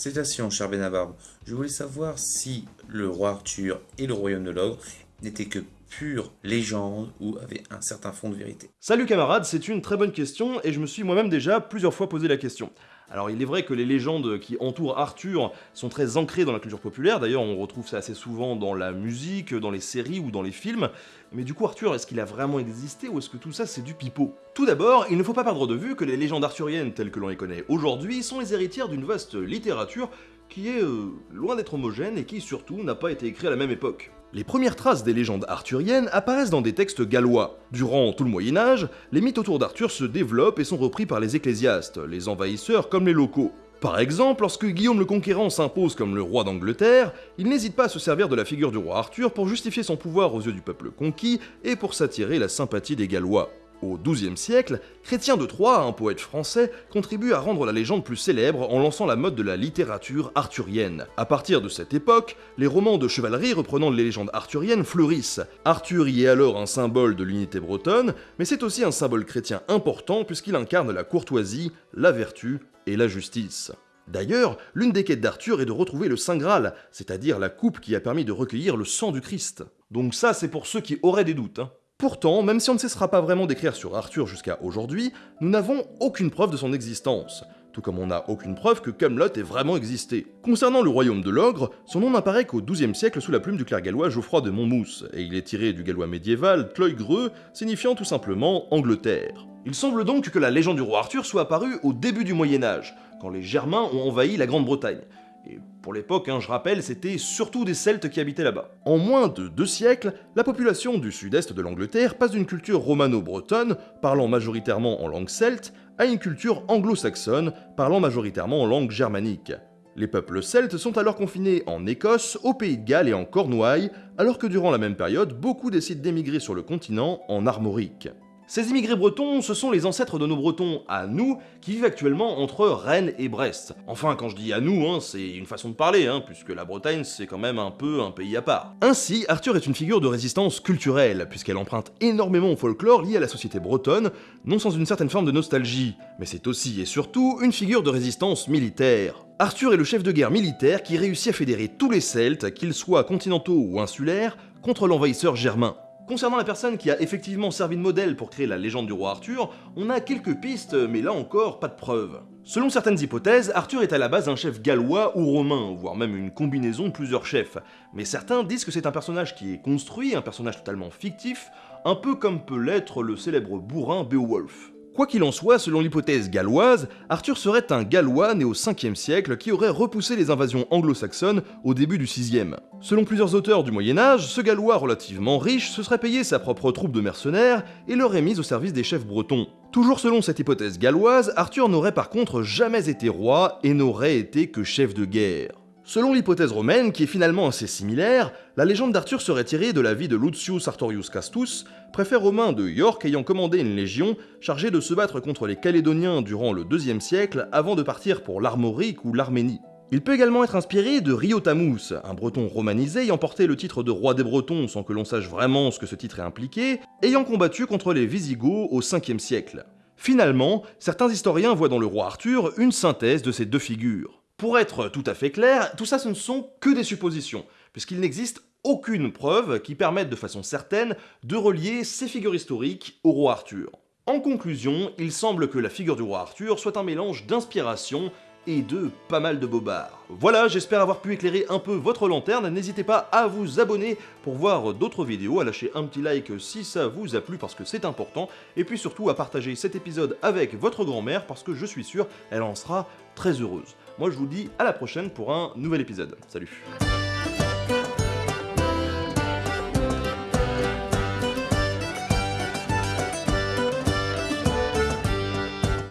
Cétation, cher Benabarbe. Je voulais savoir si le roi Arthur et le royaume de l'ogre n'étaient que pure légende ou avaient un certain fond de vérité. Salut camarades, c'est une très bonne question et je me suis moi-même déjà plusieurs fois posé la question. Alors il est vrai que les légendes qui entourent Arthur sont très ancrées dans la culture populaire, d'ailleurs on retrouve ça assez souvent dans la musique, dans les séries ou dans les films, mais du coup Arthur, est-ce qu'il a vraiment existé ou est-ce que tout ça c'est du pipeau? Tout d'abord, il ne faut pas perdre de vue que les légendes arthuriennes telles que l'on les connaît aujourd'hui sont les héritières d'une vaste littérature qui est euh, loin d'être homogène et qui surtout n'a pas été écrite à la même époque. Les premières traces des légendes arthuriennes apparaissent dans des textes gallois. Durant tout le Moyen Âge, les mythes autour d'Arthur se développent et sont repris par les ecclésiastes, les envahisseurs comme les locaux. Par exemple, lorsque Guillaume le Conquérant s'impose comme le roi d'Angleterre, il n'hésite pas à se servir de la figure du roi Arthur pour justifier son pouvoir aux yeux du peuple conquis et pour s'attirer la sympathie des Gallois. Au XIIe siècle, Chrétien de Troyes, un poète français, contribue à rendre la légende plus célèbre en lançant la mode de la littérature arthurienne. À partir de cette époque, les romans de chevalerie reprenant les légendes arthuriennes fleurissent. Arthur y est alors un symbole de l'unité bretonne, mais c'est aussi un symbole chrétien important puisqu'il incarne la courtoisie, la vertu et la justice. D'ailleurs, l'une des quêtes d'Arthur est de retrouver le Saint Graal, c'est-à-dire la coupe qui a permis de recueillir le sang du Christ. Donc ça, c'est pour ceux qui auraient des doutes. Hein. Pourtant, même si on ne cessera pas vraiment d'écrire sur Arthur jusqu'à aujourd'hui, nous n'avons aucune preuve de son existence, tout comme on n'a aucune preuve que Camelot ait vraiment existé. Concernant le royaume de l'ogre, son nom n'apparaît qu'au XIIe siècle sous la plume du clerc gallois Geoffroy de Monmouth, et il est tiré du gallois médiéval Tloigreux, signifiant tout simplement Angleterre. Il semble donc que la légende du roi Arthur soit apparue au début du Moyen Âge, quand les Germains ont envahi la Grande-Bretagne, et pour l'époque, hein, je rappelle, c'était surtout des Celtes qui habitaient là-bas. En moins de deux siècles, la population du sud-est de l'Angleterre passe d'une culture romano-bretonne, parlant majoritairement en langue celte, à une culture anglo-saxonne, parlant majoritairement en langue germanique. Les peuples celtes sont alors confinés en Écosse, au Pays de Galles et en Cornouailles, alors que durant la même période, beaucoup décident d'émigrer sur le continent en armorique. Ces immigrés bretons, ce sont les ancêtres de nos bretons à nous, qui vivent actuellement entre Rennes et Brest. Enfin, quand je dis à nous, hein, c'est une façon de parler, hein, puisque la Bretagne c'est quand même un peu un pays à part. Ainsi, Arthur est une figure de résistance culturelle, puisqu'elle emprunte énormément au folklore lié à la société bretonne, non sans une certaine forme de nostalgie, mais c'est aussi et surtout une figure de résistance militaire. Arthur est le chef de guerre militaire qui réussit à fédérer tous les Celtes, qu'ils soient continentaux ou insulaires, contre l'envahisseur germain. Concernant la personne qui a effectivement servi de modèle pour créer la légende du roi Arthur, on a quelques pistes, mais là encore, pas de preuves. Selon certaines hypothèses, Arthur est à la base un chef gallois ou romain, voire même une combinaison de plusieurs chefs. Mais certains disent que c'est un personnage qui est construit, un personnage totalement fictif, un peu comme peut l'être le célèbre bourrin Beowulf. Quoi qu'il en soit, selon l'hypothèse galloise, Arthur serait un Gallois né au 5e siècle qui aurait repoussé les invasions anglo-saxonnes au début du 6e. Selon plusieurs auteurs du Moyen Âge, ce Gallois relativement riche se serait payé sa propre troupe de mercenaires et l'aurait mise au service des chefs bretons. Toujours selon cette hypothèse galloise, Arthur n'aurait par contre jamais été roi et n'aurait été que chef de guerre. Selon l'hypothèse romaine, qui est finalement assez similaire, la légende d'Arthur serait tirée de la vie de Lucius Artorius Castus, préfet romain de York ayant commandé une légion chargée de se battre contre les Calédoniens durant le IIe siècle avant de partir pour l'Armorique ou l'Arménie. Il peut également être inspiré de Riotamus, un breton romanisé ayant porté le titre de roi des Bretons sans que l'on sache vraiment ce que ce titre est impliqué, ayant combattu contre les Visigoths au 5e siècle. Finalement, certains historiens voient dans le roi Arthur une synthèse de ces deux figures. Pour être tout à fait clair, tout ça ce ne sont que des suppositions, puisqu'il n'existe aucune preuve qui permette de façon certaine de relier ces figures historiques au roi Arthur. En conclusion, il semble que la figure du roi Arthur soit un mélange d'inspiration et de pas mal de bobards. Voilà, j'espère avoir pu éclairer un peu votre lanterne, n'hésitez pas à vous abonner pour voir d'autres vidéos, à lâcher un petit like si ça vous a plu parce que c'est important, et puis surtout à partager cet épisode avec votre grand-mère parce que je suis sûr elle en sera très heureuse. Moi je vous dis à la prochaine pour un nouvel épisode. Salut